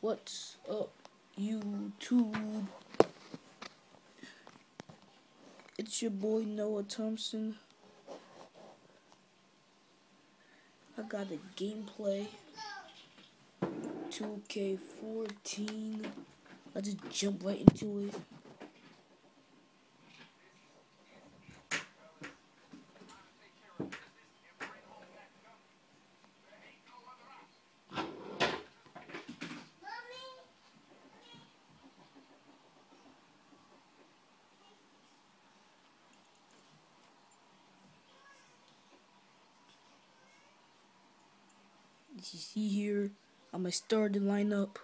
What's up, YouTube? It's your boy Noah Thompson. I got a gameplay 2K14. Let's just jump right into it. As you see here, I'm gonna start the lineup.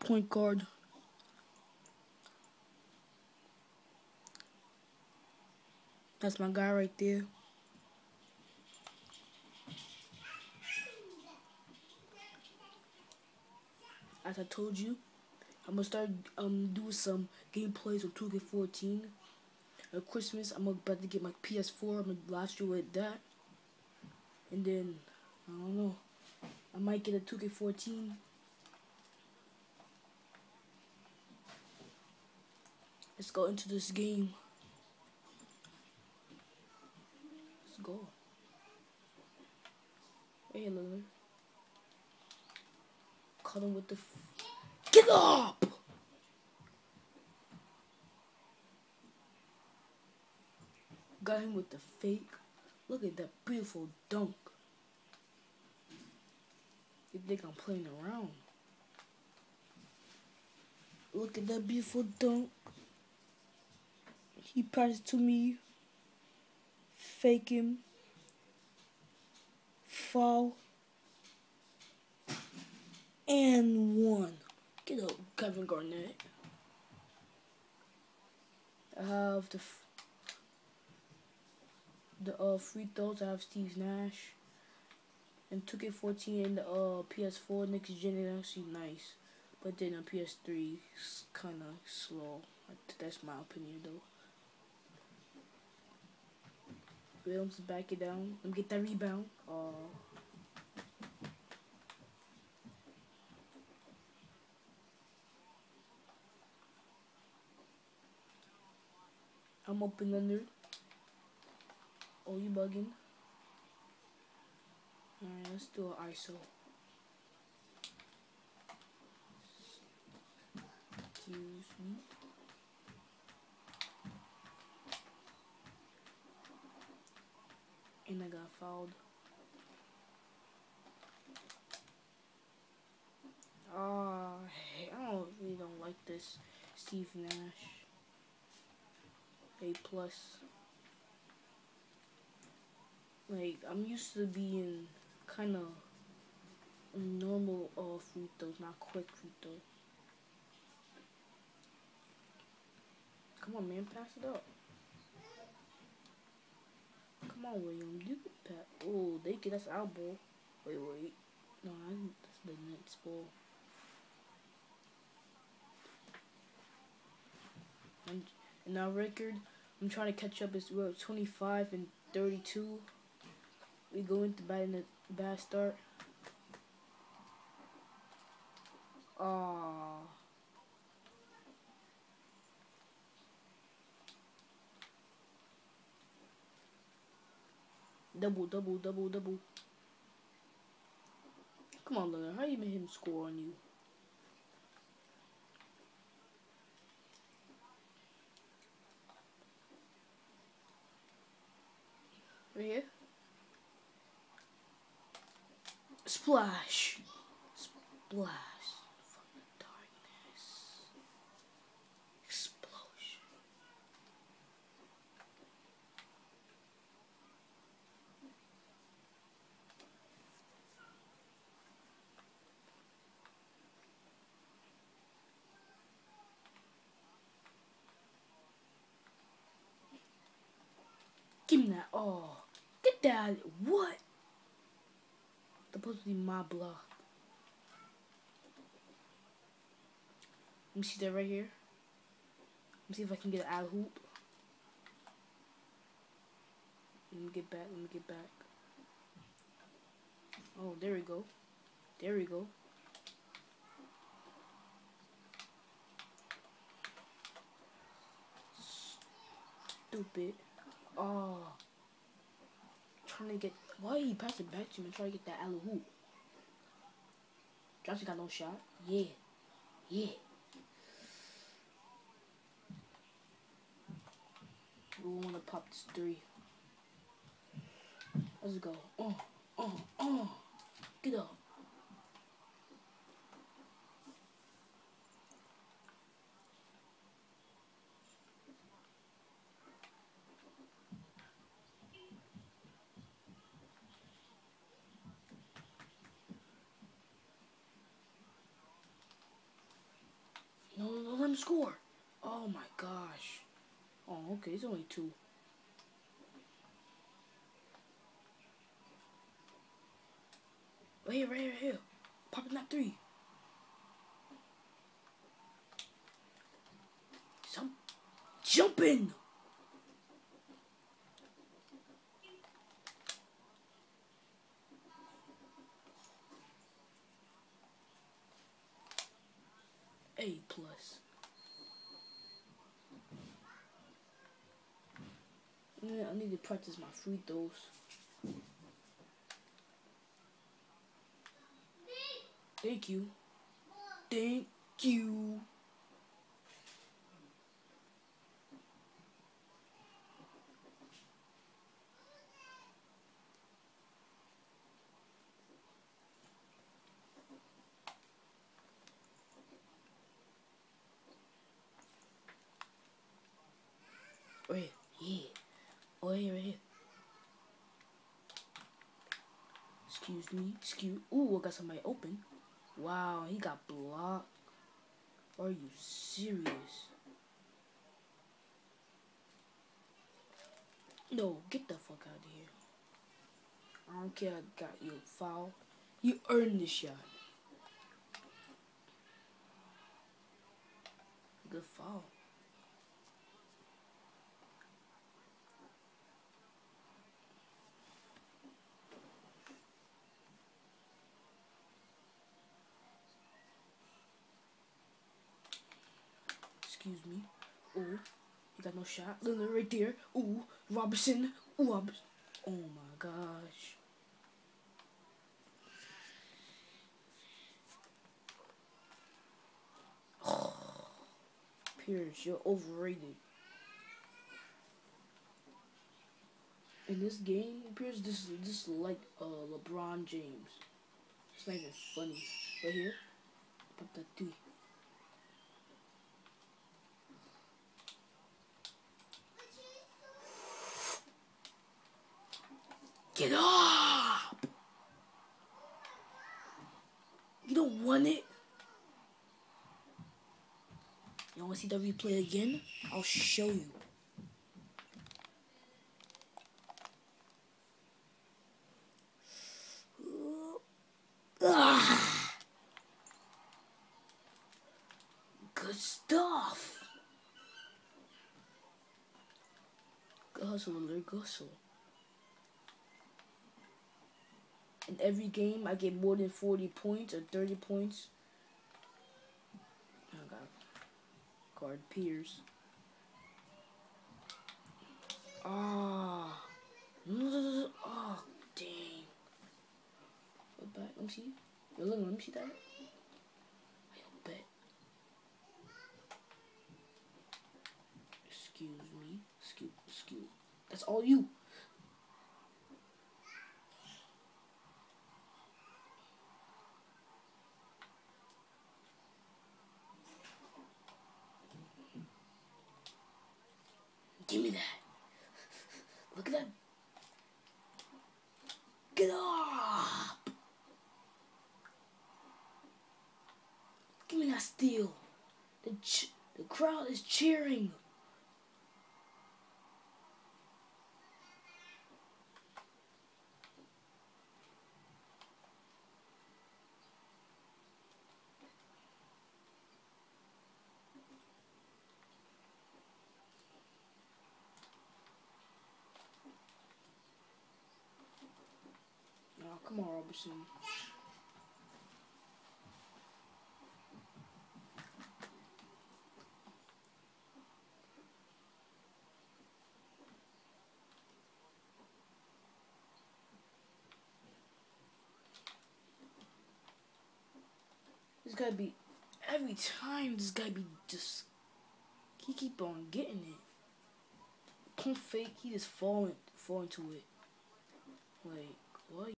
Point guard. That's my guy right there. As I told you, I'm gonna start um doing some gameplays of 2K14. At Christmas, I'm about to get my PS4. I'm gonna last year with that. And then, I don't know, I might get a 2K14. Let's go into this game. Let's go. Hey, Lillard. Caught him with the. Get up! Got him with the fake. Look at that beautiful dunk. You think I'm playing around? Look at that beautiful dunk. He passed to me. Fake him. Fall. And one. Get up, Kevin Garnett. I have the the uh, free throws. I have Steve Nash. And 2K14 and the uh, PS4 next gen is actually nice. But then on PS3 it's kind of slow. That's my opinion though. Williams back it down. Let me get that rebound. Uh, I'm open under. Oh, you bugging? Alright, let's do an ISO. Excuse me. And I got fouled. Ah, uh, I don't really don't like this Steve Nash. A plus. Like I'm used to being kind of normal uh, free throws, not quick free throws. Come on, man, pass it up. Come on, William, do the pass. Oh, they get us our ball. Wait, wait. No, I, that's the next ball. And in our record, I'm trying to catch up. It's we're 25 and 32 we go into bad in a bad start. Ah. Double, double, double, double. Come on, Leonard. How you made him score on you? Right here. Splash. Splash. From the darkness. Explosion. Give me that. Oh. Get that. What? Supposed to be my block. Let me see that right here. Let me see if I can get an out hoop. Let me get back. Let me get back. Oh, there we go. There we go. Stupid. Oh. Trying to get. Why he passed it back to me? And trying to get that alley hoop. Johnson got no shot. Yeah. Yeah. We want to pop this three. Let's go. Oh, oh, oh. Get up. Him score. Oh my gosh. Oh, okay, it's only two. Right here, right here, right here. Popping that three. Some jumping. A plus. Yeah, I need to practice my free throws. Thank you. Thank you. Right here. Oh, here. Excuse me. Excuse. Ooh, I got somebody open. Wow, he got blocked. Are you serious? No, get the fuck out of here. I don't care I got you foul. You earned the shot. Good foul. Excuse me. Ooh, you got no shot. Lillard right there. Ooh, Robinson. Ooh. Oh my gosh. Pierce, you're overrated. In this game, Pierce, this this is like uh, LeBron James. It's not even funny. Right here, pop that three. Get up! You don't want it? You want to see the replay again? I'll show you. Good stuff. Good hustle. Good hustle. In every game, I get more than 40 points or 30 points. I got guard Pierce. Ah. Oh, dang. What back? Let me see. Yo, look, let me see that. I bet. Excuse me. Excuse, excuse. That's all you. Give me that. Look at that. Get up. Steal. The the crowd is cheering. Oh, come on, Robertson. Guy be every time. This guy be just he keep on getting it. Pump fake. He just falling fall into it. Like what?